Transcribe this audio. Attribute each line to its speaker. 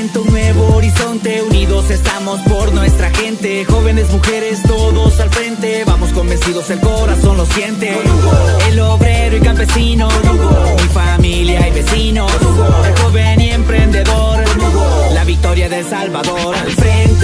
Speaker 1: momento, un nuevo horizonte. Unidos estamos por nuestra gente. Jóvenes, mujeres, todos al frente. Vamos convencidos, el corazón lo siente. El obrero y campesino Mi familia y vecinos. El joven y emprendedor La victoria del Salvador. Al frente